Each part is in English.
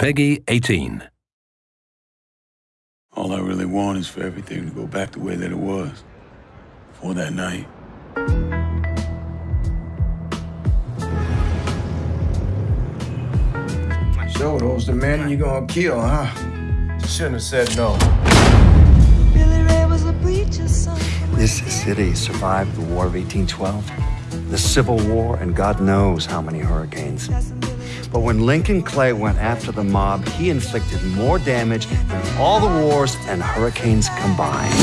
PEGI 18. All I really want is for everything to go back the way that it was before that night. So those the men you're gonna kill, huh? Shouldn't have said no. This city survived the War of 1812, the Civil War, and God knows how many hurricanes. But when Lincoln Clay went after the mob, he inflicted more damage than all the wars and hurricanes combined.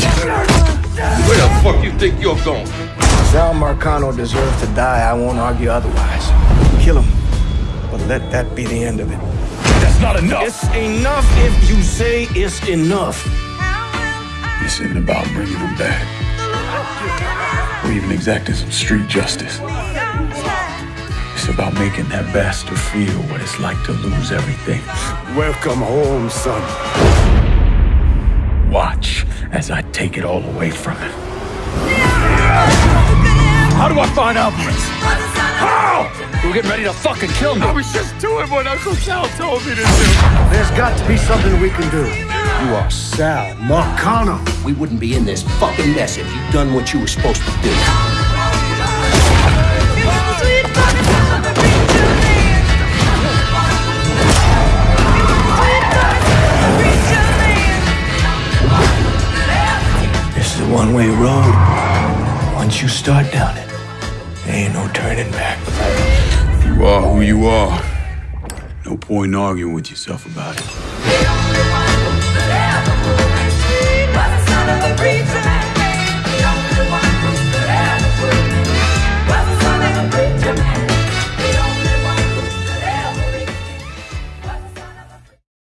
Where the fuck you think you're going? Sal Marcano deserves to die. I won't argue otherwise. Kill him. But let that be the end of it. That's not enough. It's enough if you say it's enough. This isn't about bringing him back or even exacting some street justice. It's about making that bastard feel what it's like to lose everything. Welcome home, son. Watch as I take it all away from him. How do I find Alvarez? How? We're getting ready to fucking kill me. I was just doing what Uncle Sal told me to do. There's got to be something we can do. You are Sal Marcano. We wouldn't be in this fucking mess if you'd done what you were supposed to do. One-way road. Once you start down it, there ain't no turning back. You are who you are. No point in arguing with yourself about it.